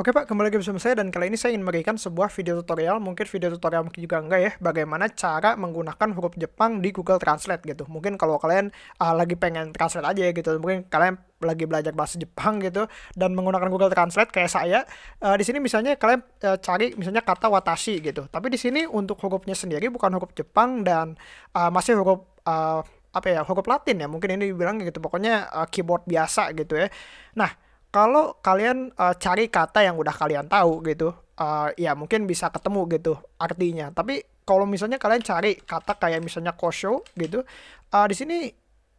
Oke Pak, kembali lagi bersama saya dan kali ini saya ingin memberikan sebuah video tutorial, mungkin video tutorial mungkin juga enggak ya, bagaimana cara menggunakan huruf Jepang di Google Translate gitu. Mungkin kalau kalian uh, lagi pengen translate aja gitu, mungkin kalian lagi belajar bahasa Jepang gitu dan menggunakan Google Translate kayak saya, uh, di sini misalnya kalian uh, cari misalnya kata watashi gitu. Tapi di sini untuk hurufnya sendiri bukan huruf Jepang dan uh, masih huruf uh, apa ya, huruf Latin ya, mungkin ini dibilang gitu. Pokoknya uh, keyboard biasa gitu ya. Nah, kalau kalian uh, cari kata yang udah kalian tahu gitu, uh, ya mungkin bisa ketemu gitu artinya. Tapi kalau misalnya kalian cari kata kayak misalnya kosho gitu, uh, di sini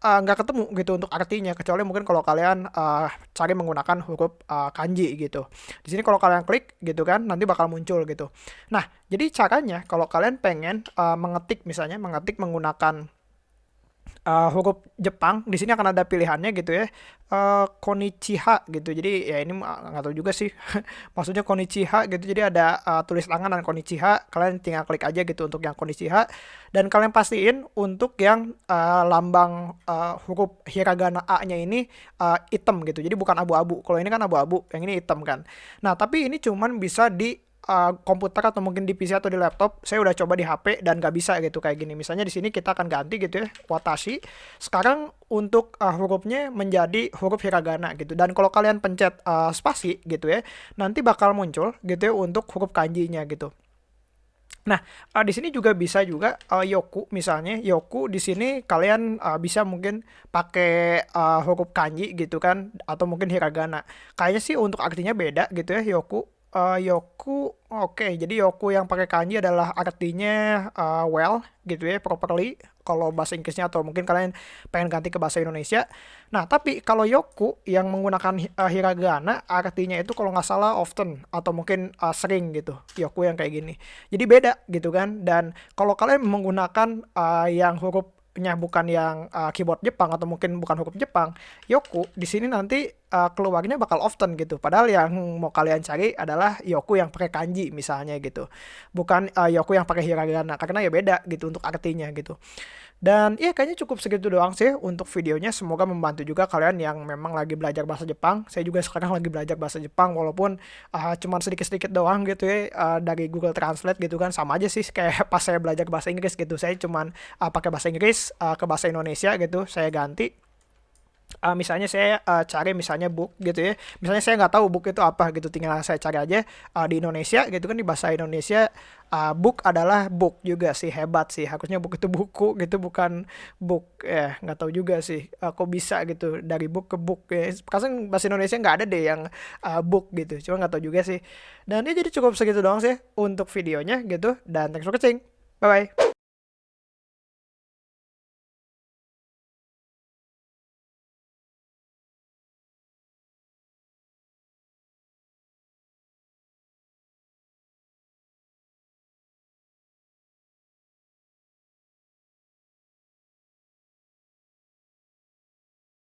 nggak uh, ketemu gitu untuk artinya kecuali mungkin kalau kalian uh, cari menggunakan huruf uh, kanji gitu. Di sini kalau kalian klik gitu kan nanti bakal muncul gitu. Nah, jadi caranya kalau kalian pengen uh, mengetik misalnya mengetik menggunakan uh, huruf Jepang di sini akan ada pilihannya gitu ya. Uh, konichiha gitu. Jadi ya ini nggak tahu juga sih. Maksudnya konichiha gitu. Jadi ada uh, tulis tangan dan konichiha. Kalian tinggal klik aja gitu untuk yang konichiha. Dan kalian pastiin untuk yang uh, lambang uh, huruf hiragana A-nya ini uh, hitam gitu. Jadi bukan abu-abu. Kalau ini kan abu-abu. Yang ini hitam kan. Nah tapi ini cuman bisa di uh, komputer atau mungkin di PC atau di laptop saya udah coba di HP dan gak bisa gitu kayak gini. Misalnya di sini kita akan ganti gitu ya watashi. Sekarang untuk uh, hurufnya menjadi huruf hiragana gitu. Dan kalau kalian pencet uh, spasi gitu ya nanti bakal muncul gitu ya untuk huruf kanjinya gitu. Nah, uh, di sini juga bisa juga uh, yoku misalnya. Yoku di sini kalian uh, bisa mungkin pakai uh, huruf kanji gitu kan atau mungkin hiragana. Kayaknya sih untuk artinya beda gitu ya yoku uh, Yoku oke jadi Yoku yang pakai kanji adalah artinya uh, well gitu ya properly kalau bahasa Inggrisnya atau mungkin kalian pengen ganti ke bahasa Indonesia. Nah tapi kalau Yoku yang menggunakan uh, hiragana artinya itu kalau nggak salah often atau mungkin uh, sering gitu Yoku yang kayak gini. Jadi beda gitu kan dan kalau kalian menggunakan uh, yang huruf nya bukan yang uh, keyboard Jepang atau mungkin bukan huruf Jepang, Yoku di sini nanti uh, keluarnya bakal often gitu. Padahal yang mau kalian cari adalah Yoku yang pakai kanji misalnya gitu. Bukan uh, Yoku yang pakai hiragana karena ya beda gitu untuk artinya gitu. Dan iya kayaknya cukup segitu doang sih untuk videonya. Semoga membantu juga kalian yang memang lagi belajar bahasa Jepang. Saya juga sekarang lagi belajar bahasa Jepang walaupun uh, cuma sedikit-sedikit doang gitu ya uh, dari Google Translate gitu kan. Sama aja sih kayak pas saya belajar bahasa Inggris gitu. Saya cuma uh, pakai bahasa Inggris uh, ke bahasa Indonesia gitu. Saya ganti uh, misalnya saya uh, cari misalnya book gitu ya. Misalnya saya nggak tahu book itu apa gitu tinggal saya cari aja uh, di Indonesia gitu kan di bahasa Indonesia uh, book adalah book juga sih hebat sih. Harusnya book itu buku gitu bukan book ya nggak tahu juga sih uh, kok bisa gitu dari book ke book ya. Kadang bahasa Indonesia nggak ada deh yang uh, book gitu cuma nggak tahu juga sih. Dan ya jadi cukup segitu doang sih untuk videonya gitu dan thanks for watching. Bye bye